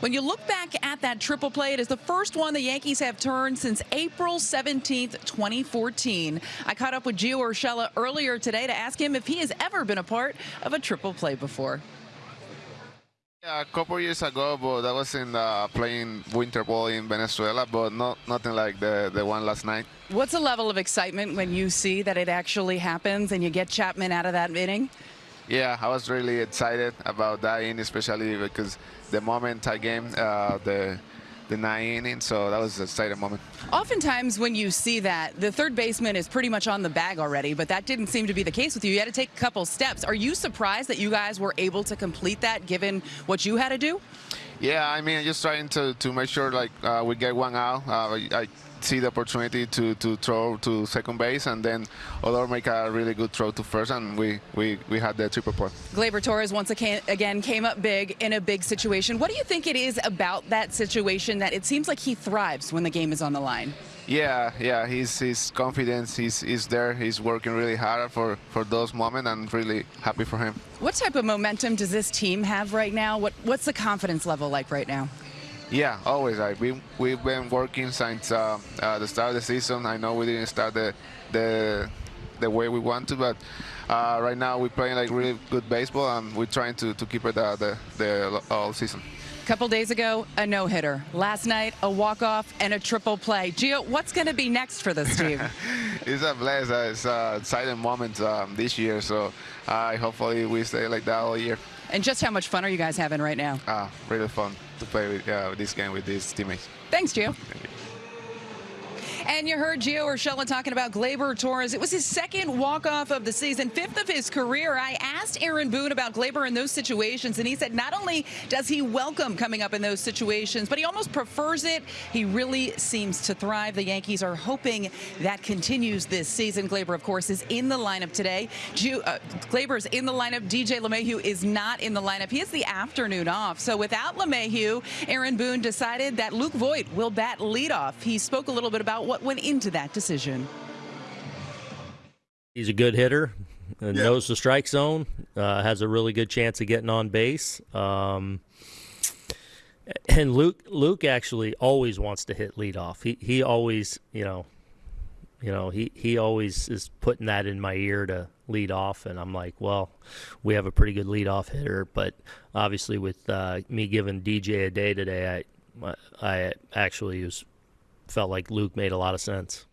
When you look back at that triple play, it is the first one the Yankees have turned since April 17th, 2014. I caught up with Gio Urshela earlier today to ask him if he has ever been a part of a triple play before. Yeah, a couple years ago, but that was in uh, playing winter ball in Venezuela, but not nothing like the the one last night. What's the level of excitement when you see that it actually happens and you get Chapman out of that inning? Yeah, I was really excited about that inning, especially because the moment I game uh, the the nine inning, so that was an exciting moment. Oftentimes, when you see that, the third baseman is pretty much on the bag already, but that didn't seem to be the case with you. You had to take a couple steps. Are you surprised that you guys were able to complete that, given what you had to do? Yeah, I mean, just trying to, to make sure like uh, we get one out. Uh, I, see the opportunity to, to throw to second base, and then Odor make a really good throw to first, and we, we, we had the triple play. Gleyber Torres once again came up big in a big situation. What do you think it is about that situation that it seems like he thrives when the game is on the line? Yeah, yeah, his his confidence is is there. He's working really hard for for those moments, and really happy for him. What type of momentum does this team have right now? What what's the confidence level like right now? Yeah, always. Right. We we've been working since uh, uh, the start of the season. I know we didn't start the the the way we want to, but uh, right now we're playing like really good baseball, and we're trying to, to keep it uh, the the all season. Couple days ago, a no-hitter. Last night, a walk-off and a triple play. Gio, what's going to be next for this team? it's a blast. Uh, it's a exciting moment um, this year, so uh, hopefully we stay like that all year. And just how much fun are you guys having right now? Ah, really fun to play with uh, this game with these teammates. Thanks, Gio. And you heard Gio Urshela talking about Gleyber Torres. It was his second walk-off of the season, fifth of his career. I asked Aaron Boone about Gleyber in those situations, and he said not only does he welcome coming up in those situations, but he almost prefers it. He really seems to thrive. The Yankees are hoping that continues this season. Gleyber, of course, is in the lineup today. Gio, uh, Gleyber is in the lineup. DJ LeMahieu is not in the lineup. He has the afternoon off. So without LeMahieu, Aaron Boone decided that Luke Voit will bat leadoff. He spoke a little bit about what went into that decision. He's a good hitter, uh, yeah. knows the strike zone, uh, has a really good chance of getting on base. Um, and Luke, Luke actually always wants to hit leadoff. He he always, you know, you know, he he always is putting that in my ear to lead off, and I'm like, well, we have a pretty good leadoff hitter, but obviously with uh, me giving DJ a day today, I I actually was felt like Luke made a lot of sense.